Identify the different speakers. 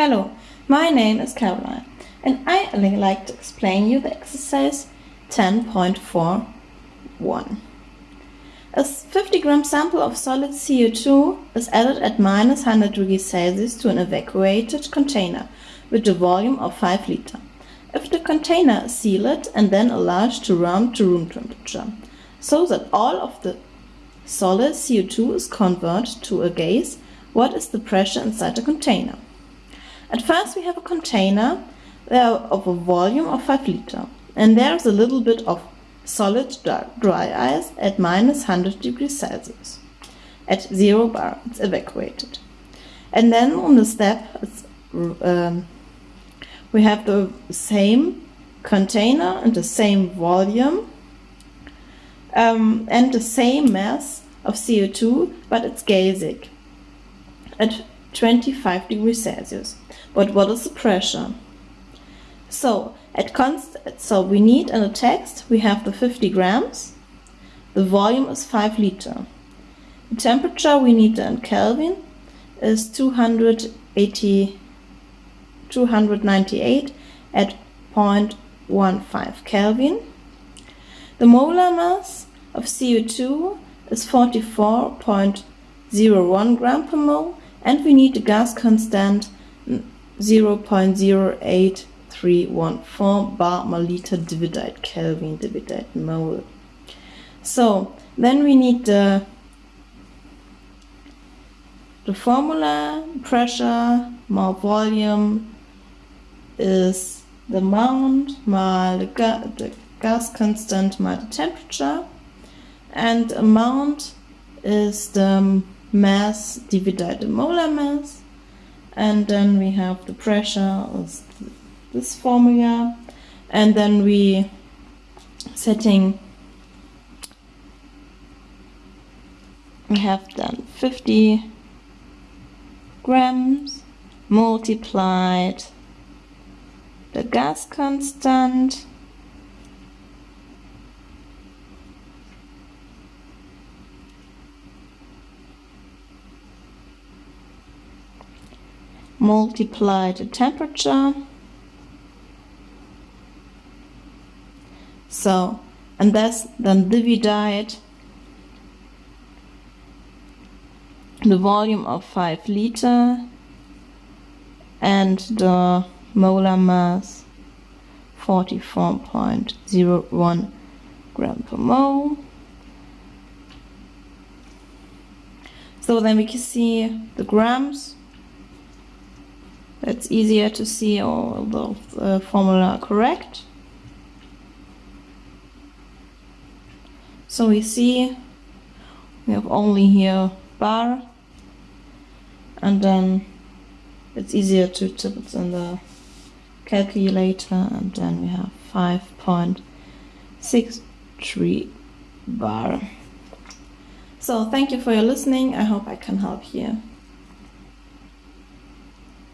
Speaker 1: Hello, my name is Caroline and I would like to explain you the exercise 10.41. A 50 gram sample of solid CO2 is added at minus 100 degrees Celsius to an evacuated container with a volume of 5 liter. If the container is sealed and then allowed to run to room temperature, so that all of the solid CO2 is converted to a gas, what is the pressure inside the container? At first we have a container of a volume of 5 liter and there's a little bit of solid dry ice at minus 100 degrees Celsius. At 0 bar it's evacuated. And then on the step um, we have the same container and the same volume um, and the same mass of CO2 but it's gasic at 25 degrees Celsius. But what is the pressure? So at const so we need in the text we have the 50 grams. The volume is 5 liter. The temperature we need in Kelvin is 280 298 at 0.15 Kelvin. The molar mass of CO2 is 44.01 gram per mole and we need the gas constant 0.08314 bar per liter Kelvin divided mole. So then we need the the formula. Pressure more volume is the amount mal the, ga the gas constant mal the temperature. And amount is the mass divided the molar mass and then we have the pressure is this formula. And then we setting we have then 50 grams multiplied the gas constant multiply the temperature. So and that's then divide the volume of 5 liter and the molar mass 44.01 gram per mole. So then we can see the grams it's easier to see all the uh, formula correct. So we see we have only here bar and then it's easier to type it in the calculator and then we have 5.63 bar. So thank you for your listening. I hope I can help you.